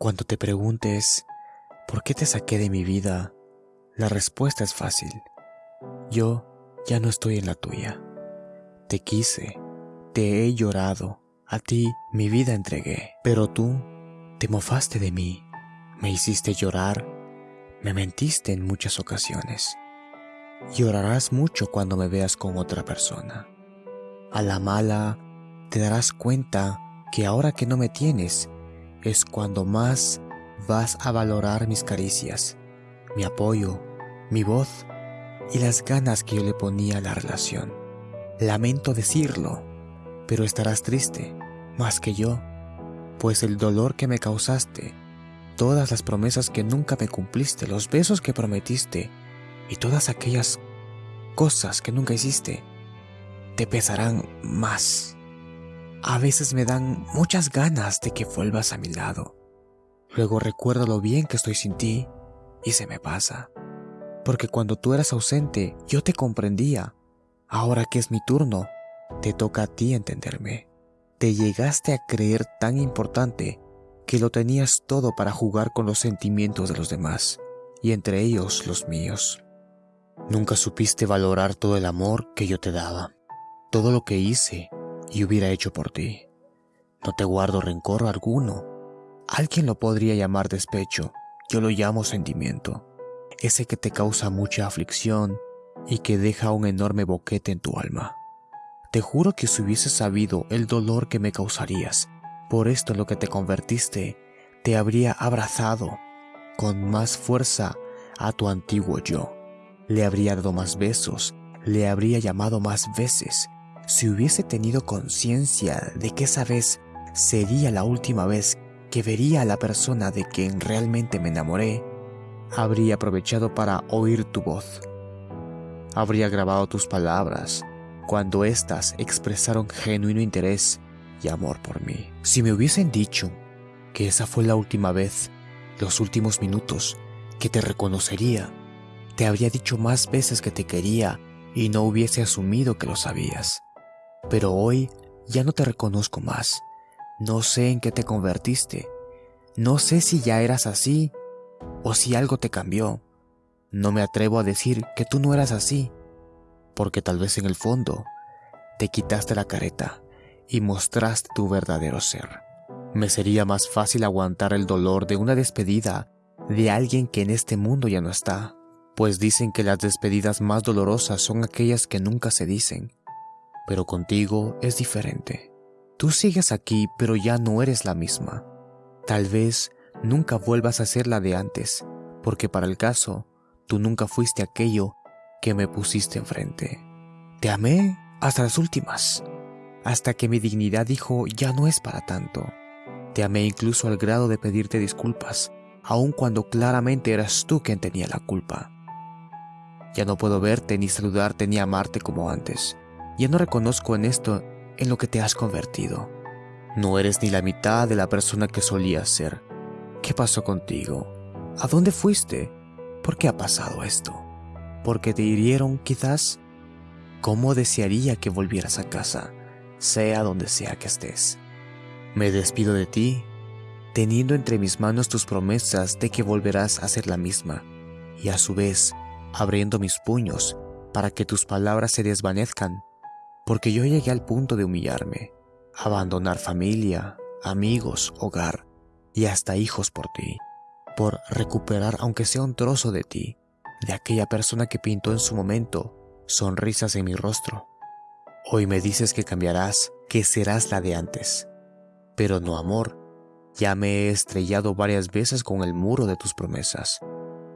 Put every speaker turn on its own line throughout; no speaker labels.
Cuando te preguntes, ¿por qué te saqué de mi vida? La respuesta es fácil. Yo ya no estoy en la tuya. Te quise, te he llorado, a ti mi vida entregué, pero tú te mofaste de mí, me hiciste llorar, me mentiste en muchas ocasiones. Llorarás mucho cuando me veas con otra persona. A la mala te darás cuenta que ahora que no me tienes, es cuando más vas a valorar mis caricias, mi apoyo, mi voz y las ganas que yo le ponía a la relación. Lamento decirlo, pero estarás triste, más que yo, pues el dolor que me causaste, todas las promesas que nunca me cumpliste, los besos que prometiste y todas aquellas cosas que nunca hiciste, te pesarán más. A veces me dan muchas ganas de que vuelvas a mi lado. Luego recuerdo lo bien que estoy sin ti y se me pasa. Porque cuando tú eras ausente, yo te comprendía. Ahora que es mi turno, te toca a ti entenderme. Te llegaste a creer tan importante que lo tenías todo para jugar con los sentimientos de los demás, y entre ellos los míos. Nunca supiste valorar todo el amor que yo te daba, todo lo que hice y hubiera hecho por ti. No te guardo rencor alguno. Alguien lo podría llamar despecho, yo lo llamo sentimiento. Ese que te causa mucha aflicción y que deja un enorme boquete en tu alma. Te juro que si hubieses sabido el dolor que me causarías, por esto en lo que te convertiste, te habría abrazado con más fuerza a tu antiguo yo. Le habría dado más besos, le habría llamado más veces, si hubiese tenido conciencia de que esa vez sería la última vez que vería a la persona de quien realmente me enamoré, habría aprovechado para oír tu voz. Habría grabado tus palabras cuando éstas expresaron genuino interés y amor por mí. Si me hubiesen dicho que esa fue la última vez, los últimos minutos, que te reconocería, te habría dicho más veces que te quería y no hubiese asumido que lo sabías. Pero hoy ya no te reconozco más. No sé en qué te convertiste. No sé si ya eras así o si algo te cambió. No me atrevo a decir que tú no eras así, porque tal vez en el fondo te quitaste la careta y mostraste tu verdadero ser. Me sería más fácil aguantar el dolor de una despedida de alguien que en este mundo ya no está, pues dicen que las despedidas más dolorosas son aquellas que nunca se dicen pero contigo es diferente. Tú sigues aquí, pero ya no eres la misma. Tal vez nunca vuelvas a ser la de antes, porque para el caso, tú nunca fuiste aquello que me pusiste enfrente. Te amé hasta las últimas, hasta que mi dignidad dijo ya no es para tanto. Te amé incluso al grado de pedirte disculpas, aun cuando claramente eras tú quien tenía la culpa. Ya no puedo verte, ni saludarte, ni amarte como antes. Ya no reconozco en esto en lo que te has convertido. No eres ni la mitad de la persona que solías ser. ¿Qué pasó contigo? ¿A dónde fuiste? ¿Por qué ha pasado esto? ¿Porque te hirieron quizás? ¿Cómo desearía que volvieras a casa, sea donde sea que estés? Me despido de ti, teniendo entre mis manos tus promesas de que volverás a ser la misma, y a su vez abriendo mis puños para que tus palabras se desvanezcan porque yo llegué al punto de humillarme, abandonar familia, amigos, hogar y hasta hijos por ti, por recuperar aunque sea un trozo de ti, de aquella persona que pintó en su momento sonrisas en mi rostro. Hoy me dices que cambiarás, que serás la de antes, pero no amor. Ya me he estrellado varias veces con el muro de tus promesas.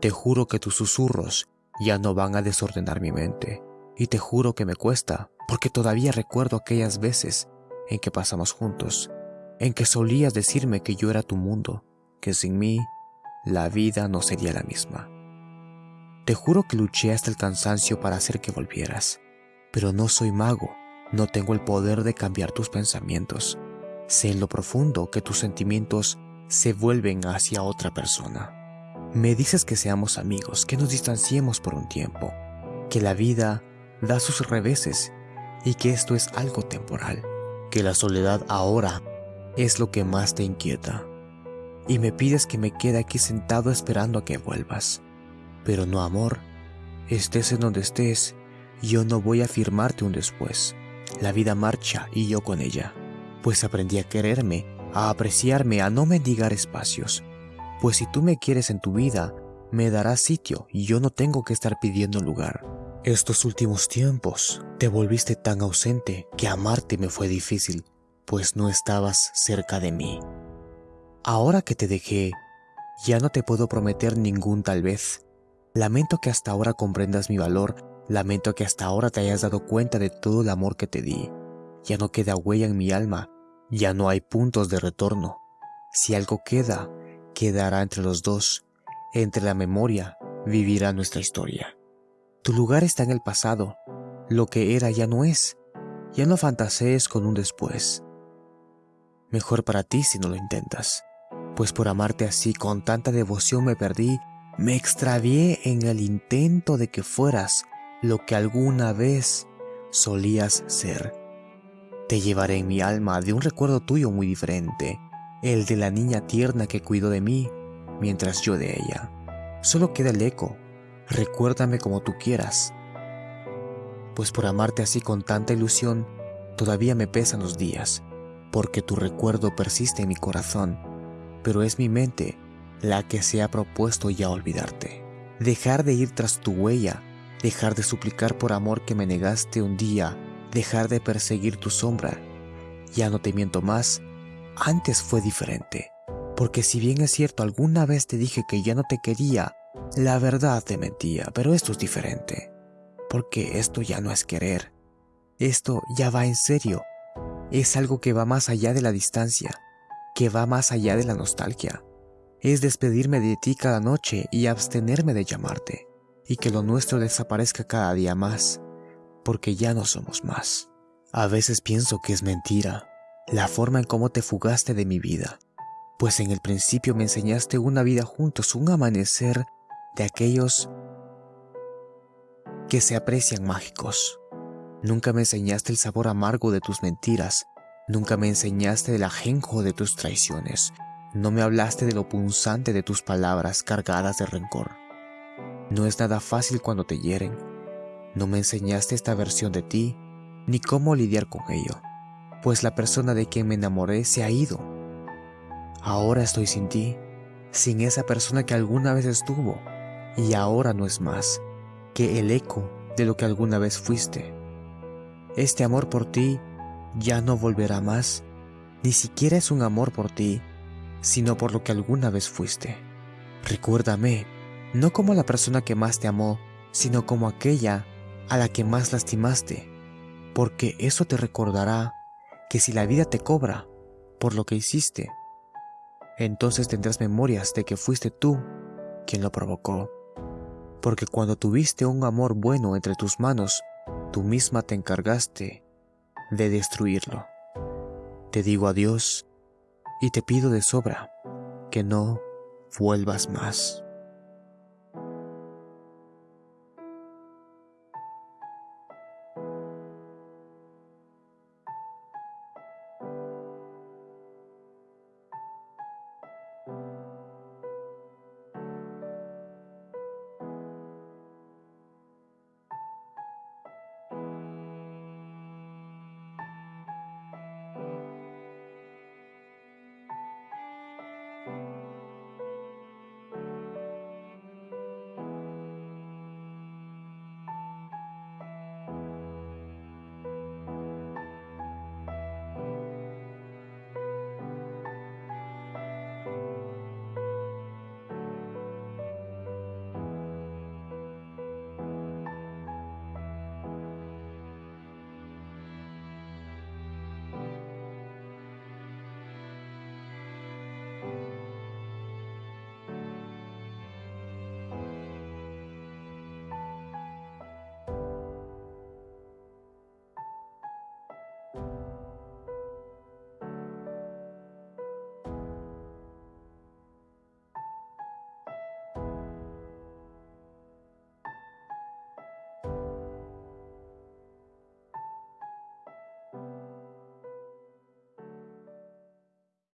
Te juro que tus susurros ya no van a desordenar mi mente, y te juro que me cuesta porque todavía recuerdo aquellas veces en que pasamos juntos, en que solías decirme que yo era tu mundo, que sin mí la vida no sería la misma. Te juro que luché hasta el cansancio para hacer que volvieras, pero no soy mago, no tengo el poder de cambiar tus pensamientos. Sé en lo profundo que tus sentimientos se vuelven hacia otra persona. Me dices que seamos amigos, que nos distanciemos por un tiempo, que la vida da sus reveses y que esto es algo temporal, que la soledad ahora es lo que más te inquieta. y me pides que me quede aquí sentado esperando a que vuelvas. Pero no, amor, estés en donde estés, yo no voy a firmarte un después. La vida marcha y yo con ella, pues aprendí a quererme, a apreciarme, a no mendigar espacios. Pues si tú me quieres en tu vida, me darás sitio y yo no tengo que estar pidiendo lugar. Estos últimos tiempos te volviste tan ausente que amarte me fue difícil, pues no estabas cerca de mí. Ahora que te dejé, ya no te puedo prometer ningún tal vez. Lamento que hasta ahora comprendas mi valor, lamento que hasta ahora te hayas dado cuenta de todo el amor que te di. Ya no queda huella en mi alma, ya no hay puntos de retorno. Si algo queda, quedará entre los dos, entre la memoria, vivirá nuestra historia. Tu lugar está en el pasado. Lo que era ya no es. Ya no fantasees con un después. Mejor para ti si no lo intentas. Pues por amarte así con tanta devoción me perdí, me extravié en el intento de que fueras lo que alguna vez solías ser. Te llevaré en mi alma de un recuerdo tuyo muy diferente, el de la niña tierna que cuidó de mí mientras yo de ella. Solo queda el eco recuérdame como tú quieras. Pues por amarte así con tanta ilusión, todavía me pesan los días, porque tu recuerdo persiste en mi corazón, pero es mi mente la que se ha propuesto ya olvidarte. Dejar de ir tras tu huella, dejar de suplicar por amor que me negaste un día, dejar de perseguir tu sombra. Ya no te miento más, antes fue diferente, porque si bien es cierto alguna vez te dije que ya no te quería, la verdad te mentía, pero esto es diferente, porque esto ya no es querer. Esto ya va en serio. Es algo que va más allá de la distancia, que va más allá de la nostalgia. Es despedirme de ti cada noche y abstenerme de llamarte, y que lo nuestro desaparezca cada día más, porque ya no somos más. A veces pienso que es mentira, la forma en cómo te fugaste de mi vida, pues en el principio me enseñaste una vida juntos, un amanecer de aquellos que se aprecian mágicos. Nunca me enseñaste el sabor amargo de tus mentiras, nunca me enseñaste el ajenjo de tus traiciones, no me hablaste de lo punzante de tus palabras cargadas de rencor. No es nada fácil cuando te hieren, no me enseñaste esta versión de ti, ni cómo lidiar con ello, pues la persona de quien me enamoré se ha ido. Ahora estoy sin ti, sin esa persona que alguna vez estuvo, y ahora no es más que el eco de lo que alguna vez fuiste. Este amor por ti ya no volverá más, ni siquiera es un amor por ti, sino por lo que alguna vez fuiste. Recuérdame, no como la persona que más te amó, sino como aquella a la que más lastimaste, porque eso te recordará que si la vida te cobra por lo que hiciste, entonces tendrás memorias de que fuiste tú quien lo provocó porque cuando tuviste un amor bueno entre tus manos, tú misma te encargaste de destruirlo. Te digo adiós y te pido de sobra que no vuelvas más.